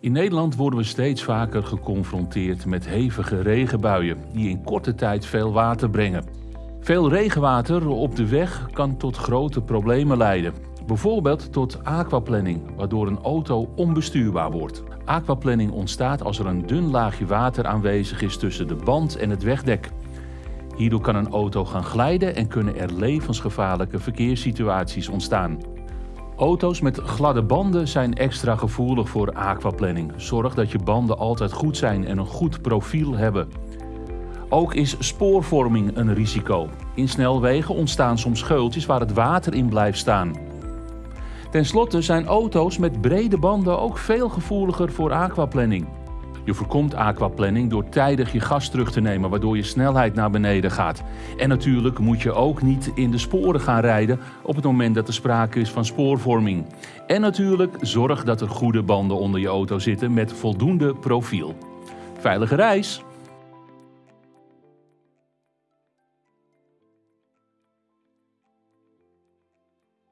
In Nederland worden we steeds vaker geconfronteerd met hevige regenbuien die in korte tijd veel water brengen. Veel regenwater op de weg kan tot grote problemen leiden. Bijvoorbeeld tot aquaplanning, waardoor een auto onbestuurbaar wordt. Aquaplanning ontstaat als er een dun laagje water aanwezig is tussen de band en het wegdek. Hierdoor kan een auto gaan glijden en kunnen er levensgevaarlijke verkeerssituaties ontstaan. Auto's met gladde banden zijn extra gevoelig voor aquaplanning. Zorg dat je banden altijd goed zijn en een goed profiel hebben. Ook is spoorvorming een risico. In snelwegen ontstaan soms scheultjes waar het water in blijft staan. Ten slotte zijn auto's met brede banden ook veel gevoeliger voor aquaplanning. Je voorkomt aquaplanning door tijdig je gas terug te nemen, waardoor je snelheid naar beneden gaat. En natuurlijk moet je ook niet in de sporen gaan rijden op het moment dat er sprake is van spoorvorming. En natuurlijk zorg dat er goede banden onder je auto zitten met voldoende profiel. Veilige reis!